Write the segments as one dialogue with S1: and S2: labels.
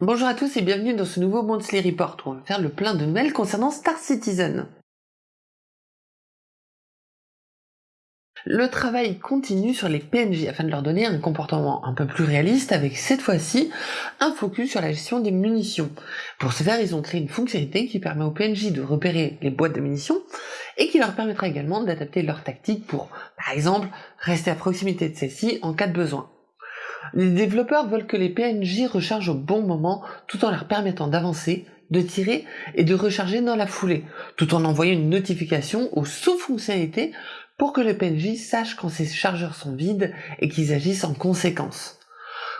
S1: Bonjour à tous et bienvenue dans ce nouveau Monthly Report où on va faire le plein de nouvelles concernant Star Citizen. Le travail continue sur les PNJ afin de leur donner un comportement un peu plus réaliste avec cette fois-ci un focus sur la gestion des munitions. Pour ce faire, ils ont créé une fonctionnalité qui permet aux PNJ de repérer les boîtes de munitions et qui leur permettra également d'adapter leur tactique pour, par exemple, rester à proximité de celles-ci en cas de besoin. Les développeurs veulent que les PNJ rechargent au bon moment tout en leur permettant d'avancer, de tirer et de recharger dans la foulée, tout en envoyant une notification aux sous-fonctionnalités pour que le PNJ sache quand ses chargeurs sont vides et qu'ils agissent en conséquence.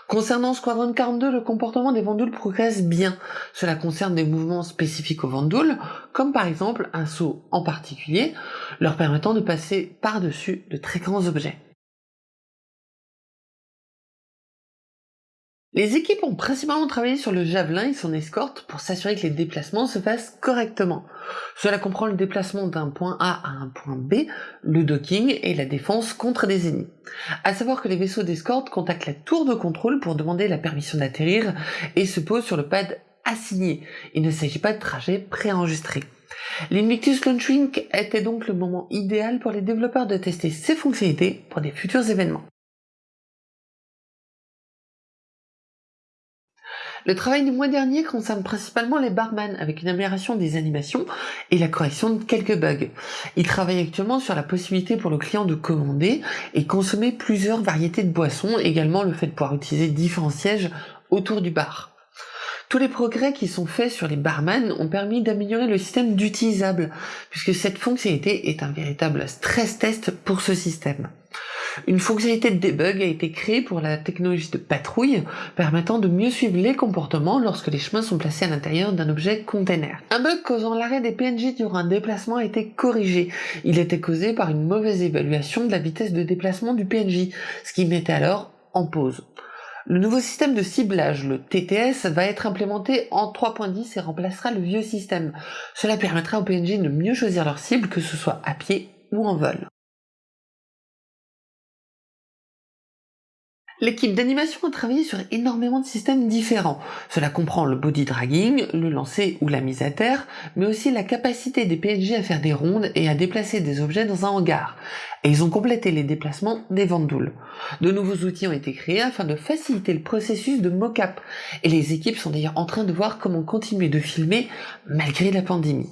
S1: Concernant Squadron 42, le comportement des Vandouls progresse bien. Cela concerne des mouvements spécifiques aux Vandouls, comme par exemple un saut en particulier, leur permettant de passer par-dessus de très grands objets. Les équipes ont principalement travaillé sur le javelin et son escorte pour s'assurer que les déplacements se fassent correctement. Cela comprend le déplacement d'un point A à un point B, le docking et la défense contre des ennemis. À savoir que les vaisseaux d'escorte contactent la tour de contrôle pour demander la permission d'atterrir et se posent sur le pad assigné. Il ne s'agit pas de trajet préenregistré. L'Invictus Launching était donc le moment idéal pour les développeurs de tester ces fonctionnalités pour des futurs événements. Le travail du mois dernier concerne principalement les barman avec une amélioration des animations et la correction de quelques bugs. Il travaille actuellement sur la possibilité pour le client de commander et consommer plusieurs variétés de boissons, également le fait de pouvoir utiliser différents sièges autour du bar. Tous les progrès qui sont faits sur les barman ont permis d'améliorer le système d'utilisable, puisque cette fonctionnalité est un véritable stress test pour ce système. Une fonctionnalité de debug a été créée pour la technologie de patrouille, permettant de mieux suivre les comportements lorsque les chemins sont placés à l'intérieur d'un objet container. Un bug causant l'arrêt des PNJ durant un déplacement a été corrigé. Il était causé par une mauvaise évaluation de la vitesse de déplacement du PNJ, ce qui mettait alors en pause. Le nouveau système de ciblage, le TTS, va être implémenté en 3.10 et remplacera le vieux système. Cela permettra aux PNJ de mieux choisir leur cible, que ce soit à pied ou en vol. L'équipe d'animation a travaillé sur énormément de systèmes différents. Cela comprend le body dragging, le lancer ou la mise à terre, mais aussi la capacité des PNJ à faire des rondes et à déplacer des objets dans un hangar. Et ils ont complété les déplacements des vandoules. De nouveaux outils ont été créés afin de faciliter le processus de mocap. Et les équipes sont d'ailleurs en train de voir comment continuer de filmer malgré la pandémie.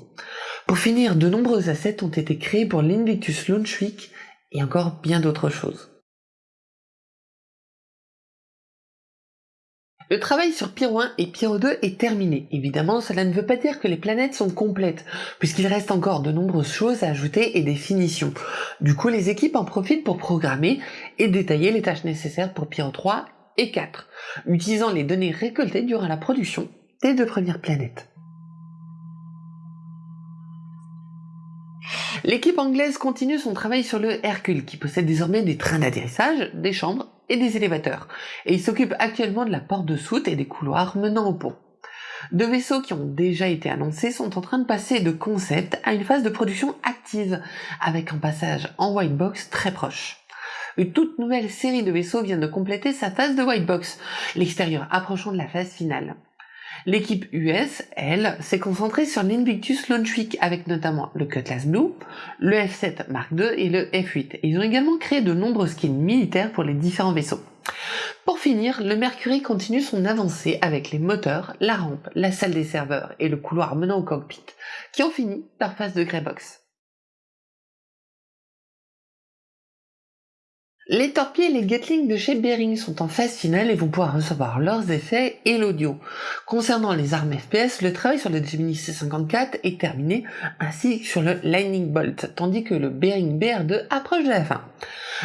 S1: Pour finir, de nombreux assets ont été créés pour l'Invictus Launch Week et encore bien d'autres choses. Le travail sur Pyro 1 et Pyro 2 est terminé. Évidemment, cela ne veut pas dire que les planètes sont complètes, puisqu'il reste encore de nombreuses choses à ajouter et des finitions. Du coup, les équipes en profitent pour programmer et détailler les tâches nécessaires pour Pyro 3 et 4, utilisant les données récoltées durant la production des deux premières planètes. L'équipe anglaise continue son travail sur le Hercule, qui possède désormais des trains d'atterrissage, des chambres et des élévateurs, et il s'occupe actuellement de la porte de soute et des couloirs menant au pont. Deux vaisseaux qui ont déjà été annoncés sont en train de passer de concept à une phase de production active, avec un passage en white box très proche. Une toute nouvelle série de vaisseaux vient de compléter sa phase de white box, l'extérieur approchant de la phase finale. L'équipe US, elle, s'est concentrée sur l'Invictus Launch Week avec notamment le Cutlass Blue, le F7 Mark II et le F8. ils ont également créé de nombreux skins militaires pour les différents vaisseaux. Pour finir, le Mercury continue son avancée avec les moteurs, la rampe, la salle des serveurs et le couloir menant au cockpit, qui ont fini leur phase de Greybox. Les torpilles et les Gatling de chez Bering sont en phase finale et vont pouvoir recevoir leurs effets et l'audio. Concernant les armes FPS, le travail sur le Gemini C54 est terminé, ainsi que sur le Lightning Bolt, tandis que le Bering BR2 approche de la fin.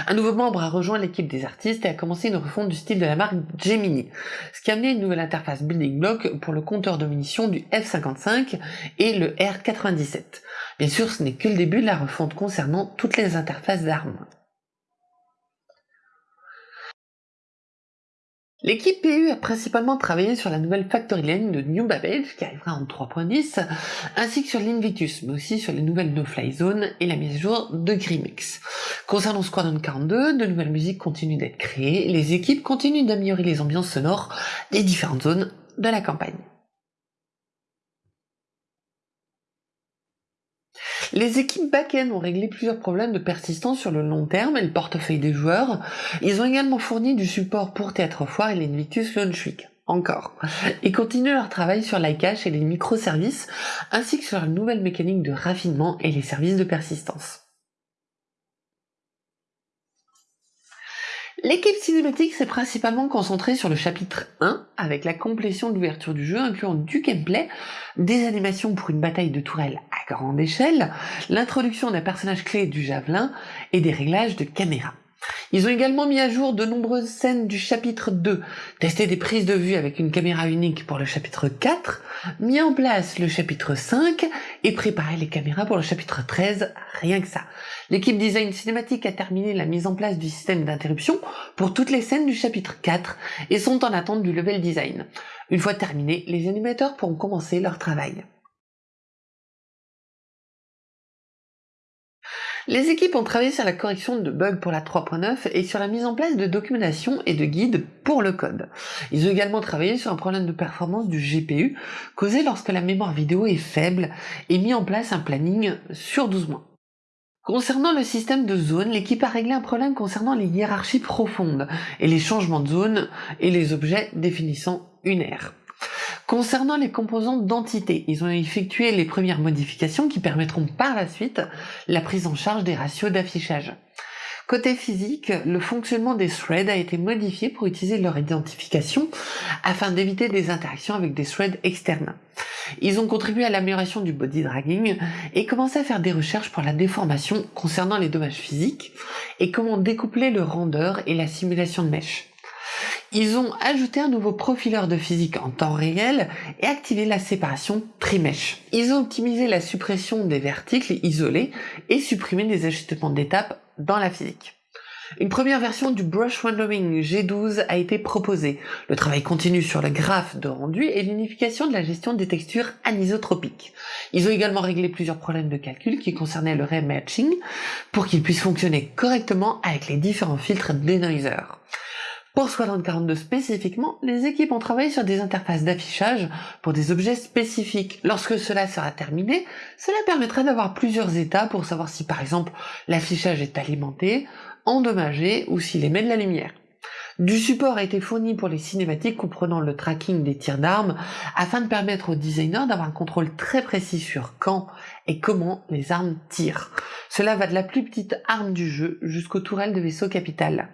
S1: Un nouveau membre a rejoint l'équipe des artistes et a commencé une refonte du style de la marque Gemini, ce qui a amené une nouvelle interface building block pour le compteur de munitions du F55 et le R97. Bien sûr, ce n'est que le début de la refonte concernant toutes les interfaces d'armes. L'équipe PU a principalement travaillé sur la nouvelle Factory Lane de New Babbage qui arrivera en 3.10, ainsi que sur l'Invitus, mais aussi sur les nouvelles No-Fly Zone et la mise à jour de Grimex. Concernant Squadron 42, de nouvelles musiques continuent d'être créées, les équipes continuent d'améliorer les ambiances sonores des différentes zones de la campagne. Les équipes back-end ont réglé plusieurs problèmes de persistance sur le long terme et le portefeuille des joueurs. Ils ont également fourni du support pour Théâtre Foire et l'Invictus Launch Week. Encore. Et continuent leur travail sur l'iCache et les microservices, ainsi que sur la nouvelle mécanique de raffinement et les services de persistance. L'équipe cinématique s'est principalement concentrée sur le chapitre 1, avec la complétion de l'ouverture du jeu, incluant du gameplay, des animations pour une bataille de tourelles à grande échelle, l'introduction d'un personnage clé du javelin et des réglages de caméra. Ils ont également mis à jour de nombreuses scènes du chapitre 2, testé des prises de vue avec une caméra unique pour le chapitre 4, mis en place le chapitre 5 et préparé les caméras pour le chapitre 13, rien que ça. L'équipe design cinématique a terminé la mise en place du système d'interruption pour toutes les scènes du chapitre 4 et sont en attente du level design. Une fois terminé, les animateurs pourront commencer leur travail. Les équipes ont travaillé sur la correction de bugs pour la 3.9 et sur la mise en place de documentation et de guides pour le code. Ils ont également travaillé sur un problème de performance du GPU causé lorsque la mémoire vidéo est faible et mis en place un planning sur 12 mois. Concernant le système de zone, l'équipe a réglé un problème concernant les hiérarchies profondes et les changements de zone et les objets définissant une aire. Concernant les composants d'entité, ils ont effectué les premières modifications qui permettront par la suite la prise en charge des ratios d'affichage. Côté physique, le fonctionnement des threads a été modifié pour utiliser leur identification afin d'éviter des interactions avec des threads externes. Ils ont contribué à l'amélioration du body dragging et commencé à faire des recherches pour la déformation concernant les dommages physiques et comment découpler le render et la simulation de mèche. Ils ont ajouté un nouveau profileur de physique en temps réel et activé la séparation trimèche. Ils ont optimisé la suppression des verticles isolés et supprimé les ajustements d'étapes dans la physique. Une première version du Brush Rendering G12 a été proposée. Le travail continue sur le graphe de rendu et l'unification de la gestion des textures anisotropiques. Ils ont également réglé plusieurs problèmes de calcul qui concernaient le ray matching pour qu'il puisse fonctionner correctement avec les différents filtres denoiser. Pour Squadron 42 spécifiquement, les équipes ont travaillé sur des interfaces d'affichage pour des objets spécifiques. Lorsque cela sera terminé, cela permettra d'avoir plusieurs états pour savoir si par exemple l'affichage est alimenté, endommagé ou s'il émet de la lumière. Du support a été fourni pour les cinématiques comprenant le tracking des tirs d'armes afin de permettre aux designers d'avoir un contrôle très précis sur quand et comment les armes tirent. Cela va de la plus petite arme du jeu jusqu'aux tourelles de vaisseau capital.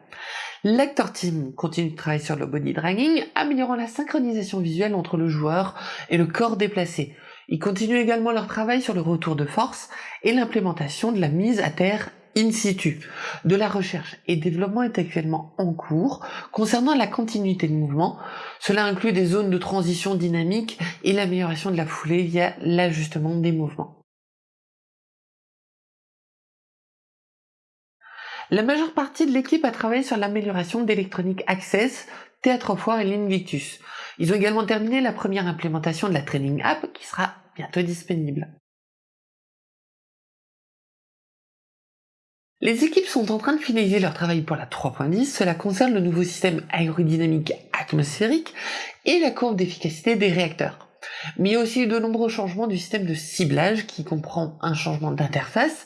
S1: L'actor team continue de travailler sur le body dragging, améliorant la synchronisation visuelle entre le joueur et le corps déplacé. Ils continuent également leur travail sur le retour de force et l'implémentation de la mise à terre in situ. De la recherche et développement est actuellement en cours concernant la continuité de mouvement. Cela inclut des zones de transition dynamique et l'amélioration de la foulée via l'ajustement des mouvements. La majeure partie de l'équipe a travaillé sur l'amélioration d'Electronic Access, Théâtre Foire et l'Invictus. Ils ont également terminé la première implémentation de la Training App qui sera bientôt disponible. Les équipes sont en train de finaliser leur travail pour la 3.10, cela concerne le nouveau système aérodynamique atmosphérique et la courbe d'efficacité des réacteurs mais aussi de nombreux changements du système de ciblage qui comprend un changement d'interface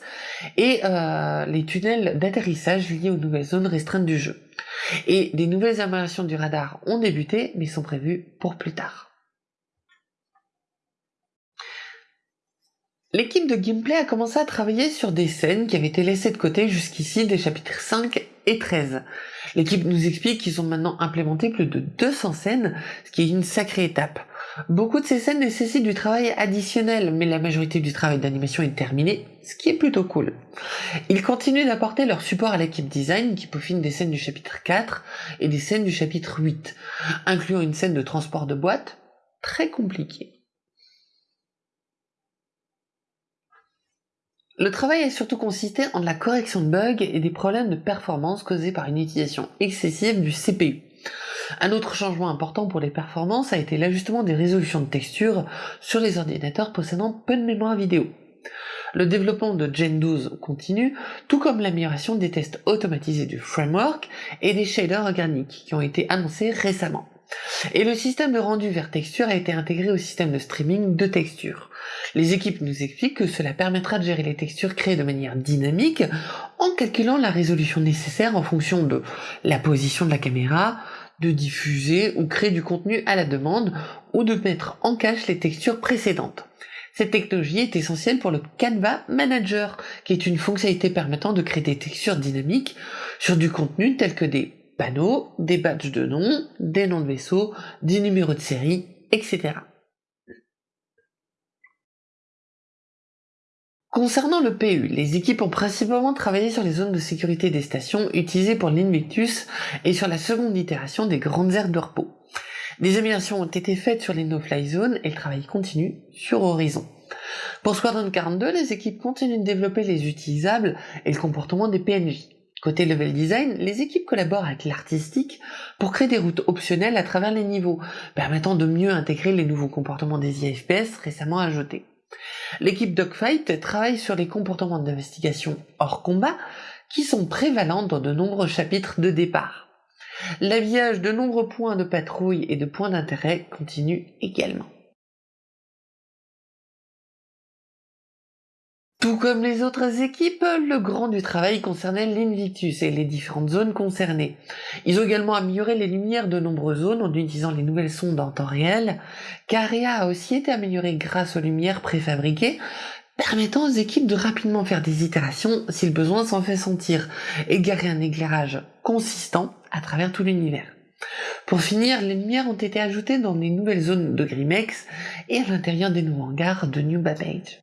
S1: et euh, les tunnels d'atterrissage liés aux nouvelles zones restreintes du jeu. Et des nouvelles améliorations du radar ont débuté mais sont prévues pour plus tard. L'équipe de gameplay a commencé à travailler sur des scènes qui avaient été laissées de côté jusqu'ici des chapitres 5 et 13. L'équipe nous explique qu'ils ont maintenant implémenté plus de 200 scènes, ce qui est une sacrée étape. Beaucoup de ces scènes nécessitent du travail additionnel, mais la majorité du travail d'animation est terminé, ce qui est plutôt cool. Ils continuent d'apporter leur support à l'équipe design qui peaufine des scènes du chapitre 4 et des scènes du chapitre 8, incluant une scène de transport de boîte très compliquée. Le travail a surtout consisté en la correction de bugs et des problèmes de performance causés par une utilisation excessive du CPU. Un autre changement important pour les performances a été l'ajustement des résolutions de texture sur les ordinateurs possédant peu de mémoire vidéo. Le développement de Gen 12 continue, tout comme l'amélioration des tests automatisés du framework et des shaders organiques qui ont été annoncés récemment. Et le système de rendu vers texture a été intégré au système de streaming de texture. Les équipes nous expliquent que cela permettra de gérer les textures créées de manière dynamique en calculant la résolution nécessaire en fonction de la position de la caméra, de diffuser ou créer du contenu à la demande ou de mettre en cache les textures précédentes. Cette technologie est essentielle pour le Canva Manager, qui est une fonctionnalité permettant de créer des textures dynamiques sur du contenu tel que des panneaux, des badges de nom, des noms de vaisseaux, des numéros de série, etc. Concernant le PU, les équipes ont principalement travaillé sur les zones de sécurité des stations utilisées pour l'Invictus et sur la seconde itération des grandes aires de repos. Des améliorations ont été faites sur les no-fly zones et le travail continue sur Horizon. Pour Squadron 42, les équipes continuent de développer les utilisables et le comportement des PNJ. Côté level design, les équipes collaborent avec l'artistique pour créer des routes optionnelles à travers les niveaux, permettant de mieux intégrer les nouveaux comportements des IFPS récemment ajoutés. L'équipe Dogfight travaille sur les comportements d'investigation hors combat qui sont prévalents dans de nombreux chapitres de départ. L'habillage de nombreux points de patrouille et de points d'intérêt continue également. Tout comme les autres équipes, le grand du travail concernait l'Invictus et les différentes zones concernées. Ils ont également amélioré les lumières de nombreuses zones en utilisant les nouvelles sondes en temps réel. Caria a aussi été amélioré grâce aux lumières préfabriquées, permettant aux équipes de rapidement faire des itérations si le besoin s'en fait sentir, et garer un éclairage consistant à travers tout l'univers. Pour finir, les lumières ont été ajoutées dans les nouvelles zones de Grimex et à l'intérieur des nouveaux hangars de New Babbage.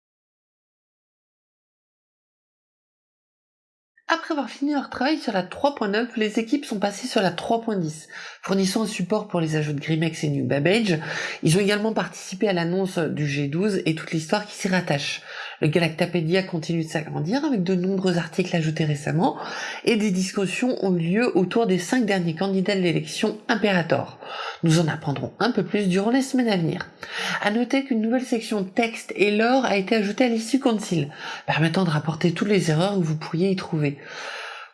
S1: Après avoir fini leur travail sur la 3.9, les équipes sont passées sur la 3.10, fournissant un support pour les ajouts de Grimex et New Babbage. Ils ont également participé à l'annonce du G12 et toute l'histoire qui s'y rattache. Le Galactapédia continue de s'agrandir avec de nombreux articles ajoutés récemment et des discussions ont eu lieu autour des cinq derniers candidats de l'élection Imperator. Nous en apprendrons un peu plus durant les semaines à venir. À noter qu'une nouvelle section texte et lore a été ajoutée à l'issue concile, permettant de rapporter toutes les erreurs que vous pourriez y trouver.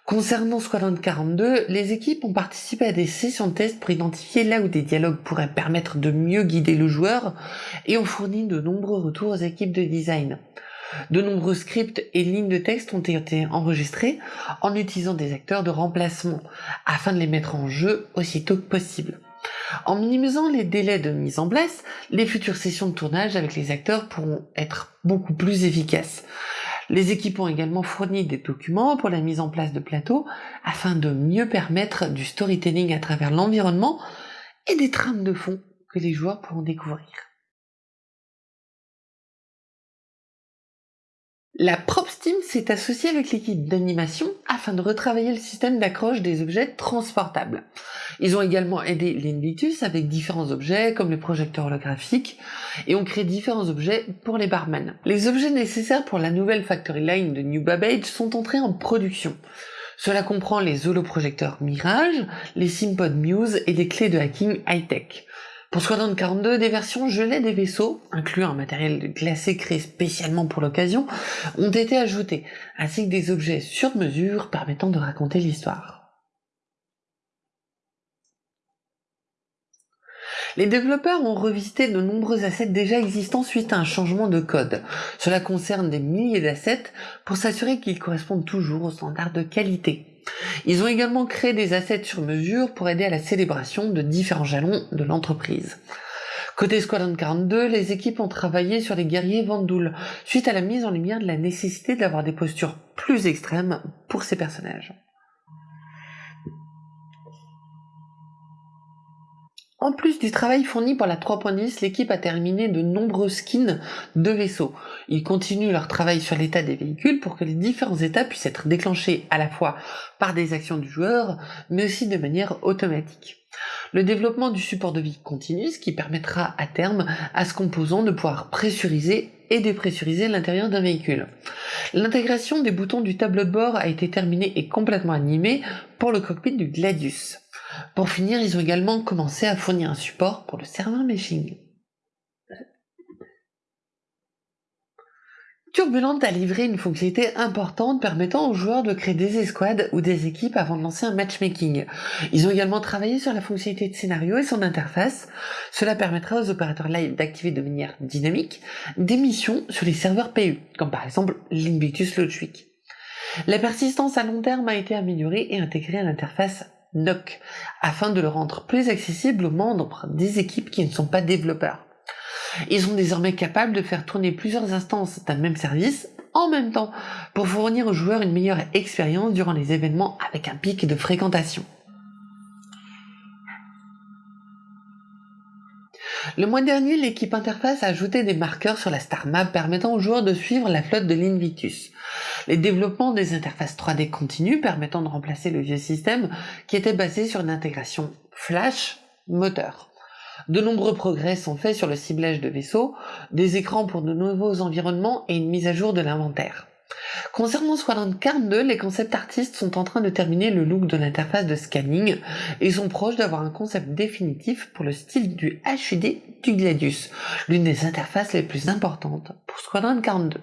S1: Concernant Squadron 42, les équipes ont participé à des sessions de test pour identifier là où des dialogues pourraient permettre de mieux guider le joueur et ont fourni de nombreux retours aux équipes de design. De nombreux scripts et lignes de texte ont été enregistrés en utilisant des acteurs de remplacement afin de les mettre en jeu aussitôt que possible. En minimisant les délais de mise en place, les futures sessions de tournage avec les acteurs pourront être beaucoup plus efficaces. Les équipes ont également fourni des documents pour la mise en place de plateaux afin de mieux permettre du storytelling à travers l'environnement et des trames de fond que les joueurs pourront découvrir. La Props Team s'est associée avec l'équipe d'animation afin de retravailler le système d'accroche des objets transportables. Ils ont également aidé l'Invitus avec différents objets comme les projecteurs holographiques et ont créé différents objets pour les barman. Les objets nécessaires pour la nouvelle factory line de New Babbage sont entrés en production. Cela comprend les holoprojecteurs Mirage, les Simpod Muse et des clés de hacking high-tech. Pour Squadron 42, des versions gelées des vaisseaux, incluant un matériel glacé créé spécialement pour l'occasion, ont été ajoutées, ainsi que des objets sur mesure permettant de raconter l'histoire. Les développeurs ont revisité de nombreux assets déjà existants suite à un changement de code. Cela concerne des milliers d'assets pour s'assurer qu'ils correspondent toujours aux standards de qualité. Ils ont également créé des assets sur mesure pour aider à la célébration de différents jalons de l'entreprise. Côté Squadron 42, les équipes ont travaillé sur les guerriers Vandoul, suite à la mise en lumière de la nécessité d'avoir des postures plus extrêmes pour ces personnages. En plus du travail fourni par la 3.10, l'équipe a terminé de nombreux skins de vaisseaux. Ils continuent leur travail sur l'état des véhicules pour que les différents états puissent être déclenchés à la fois par des actions du joueur, mais aussi de manière automatique. Le développement du support de vie continue, ce qui permettra à terme à ce composant de pouvoir pressuriser et dépressuriser l'intérieur d'un véhicule. L'intégration des boutons du tableau de bord a été terminée et complètement animée pour le cockpit du Gladius. Pour finir, ils ont également commencé à fournir un support pour le serveur meshing. Turbulent a livré une fonctionnalité importante permettant aux joueurs de créer des escouades ou des équipes avant de lancer un matchmaking. Ils ont également travaillé sur la fonctionnalité de scénario et son interface. Cela permettra aux opérateurs live d'activer de manière dynamique des missions sur les serveurs PU, comme par exemple l'Invictus Week. La persistance à long terme a été améliorée et intégrée à l'interface Afin de le rendre plus accessible aux membres des équipes qui ne sont pas développeurs. Ils sont désormais capables de faire tourner plusieurs instances d'un même service en même temps pour fournir aux joueurs une meilleure expérience durant les événements avec un pic de fréquentation. Le mois dernier, l'équipe Interface a ajouté des marqueurs sur la Star Map permettant aux joueurs de suivre la flotte de l'Invitus. Les développements des interfaces 3D continuent permettant de remplacer le vieux système qui était basé sur une intégration flash moteur. De nombreux progrès sont faits sur le ciblage de vaisseaux, des écrans pour de nouveaux environnements et une mise à jour de l'inventaire. Concernant Squadron 42, les concept artistes sont en train de terminer le look de l'interface de scanning et sont proches d'avoir un concept définitif pour le style du HUD du Gladius, l'une des interfaces les plus importantes pour Squadron 42.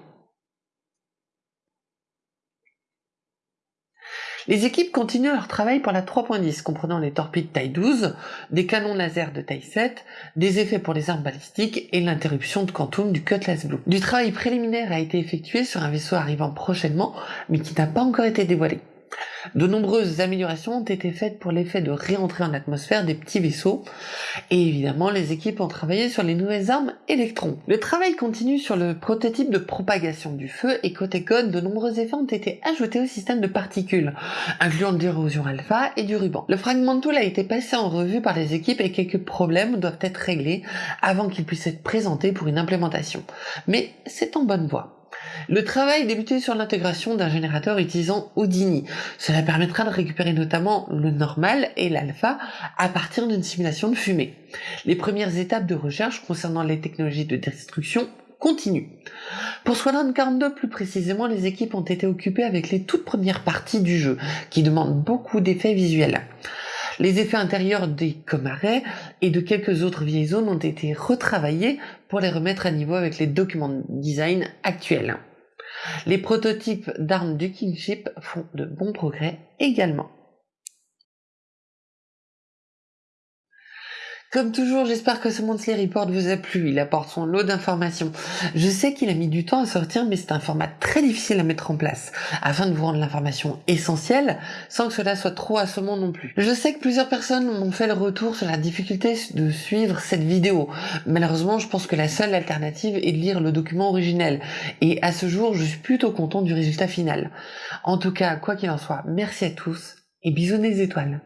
S1: Les équipes continuent leur travail pour la 3.10, comprenant les torpilles taille 12, des canons laser de taille 7, des effets pour les armes balistiques et l'interruption de quantum du Cutlass Blue. Du travail préliminaire a été effectué sur un vaisseau arrivant prochainement, mais qui n'a pas encore été dévoilé. De nombreuses améliorations ont été faites pour l'effet de réentrer en atmosphère des petits vaisseaux, et évidemment les équipes ont travaillé sur les nouvelles armes électrons. Le travail continue sur le prototype de propagation du feu, et côté code, de nombreux effets ont été ajoutés au système de particules, incluant l'érosion alpha et du ruban. Le fragment tool a été passé en revue par les équipes et quelques problèmes doivent être réglés avant qu'il puisse être présenté pour une implémentation. Mais c'est en bonne voie. Le travail débuté sur l'intégration d'un générateur utilisant Houdini. Cela permettra de récupérer notamment le normal et l'alpha à partir d'une simulation de fumée. Les premières étapes de recherche concernant les technologies de destruction continuent. Pour Squadron 42 plus précisément, les équipes ont été occupées avec les toutes premières parties du jeu, qui demandent beaucoup d'effets visuels. Les effets intérieurs des comarets et de quelques autres vieilles zones ont été retravaillés pour les remettre à niveau avec les documents de design actuels. Les prototypes d'armes du Kingship font de bons progrès également. Comme toujours, j'espère que ce Monthly Report vous a plu, il apporte son lot d'informations. Je sais qu'il a mis du temps à sortir, mais c'est un format très difficile à mettre en place, afin de vous rendre l'information essentielle, sans que cela soit trop assommant non plus. Je sais que plusieurs personnes m'ont fait le retour sur la difficulté de suivre cette vidéo. Malheureusement, je pense que la seule alternative est de lire le document originel, et à ce jour, je suis plutôt content du résultat final. En tout cas, quoi qu'il en soit, merci à tous, et bisous des étoiles.